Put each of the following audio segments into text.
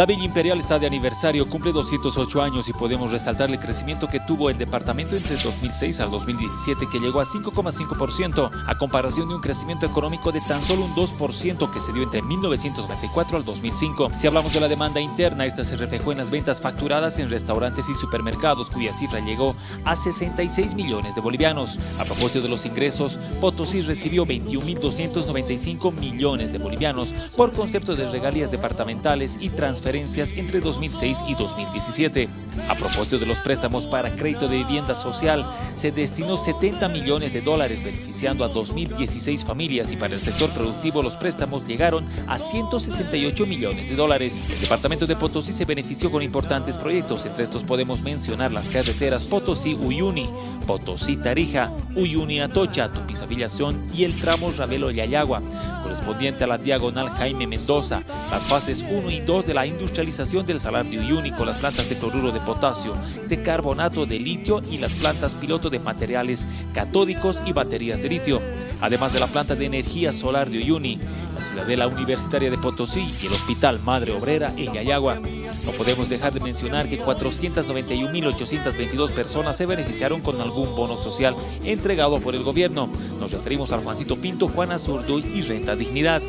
La Villa Imperial está de aniversario, cumple 208 años y podemos resaltar el crecimiento que tuvo el departamento entre 2006 al 2017 que llegó a 5,5% a comparación de un crecimiento económico de tan solo un 2% que se dio entre 1994 al 2005. Si hablamos de la demanda interna, esta se reflejó en las ventas facturadas en restaurantes y supermercados cuya cifra llegó a 66 millones de bolivianos. A propósito de los ingresos, Potosí recibió 21.295 millones de bolivianos por concepto de regalías departamentales y transferencias entre 2006 y 2017. A propósito de los préstamos para crédito de vivienda social, se destinó 70 millones de dólares beneficiando a 2016 familias y para el sector productivo los préstamos llegaron a 168 millones de dólares. El departamento de Potosí se benefició con importantes proyectos, entre estos podemos mencionar las carreteras Potosí-Uyuni, Potosí-Tarija, Uyuni-Atocha, Tupizavillación y el tramo Ravelo-Yayagua, correspondiente a la diagonal Jaime Mendoza, las fases 1 y 2 de la industrialización del salar de Uyuni con las plantas de cloruro de potasio, de carbonato de litio y las plantas piloto de materiales catódicos y baterías de litio, además de la planta de energía solar de Uyuni, la Ciudadela Universitaria de Potosí y el Hospital Madre Obrera en Yayagua. No podemos dejar de mencionar que 491.822 personas se beneficiaron con algún bono social entregado por el gobierno. Nos referimos al Juancito Pinto, Juana Zurdo y Renta Dignidad.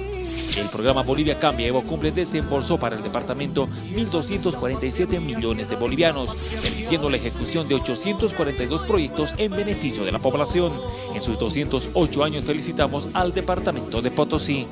El programa Bolivia Cambia Evo Cumple desembolsó para el departamento 1.247 millones de bolivianos, permitiendo la ejecución de 842 proyectos en beneficio de la población. En sus 208 años felicitamos al departamento de Potosí.